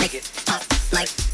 make it pop like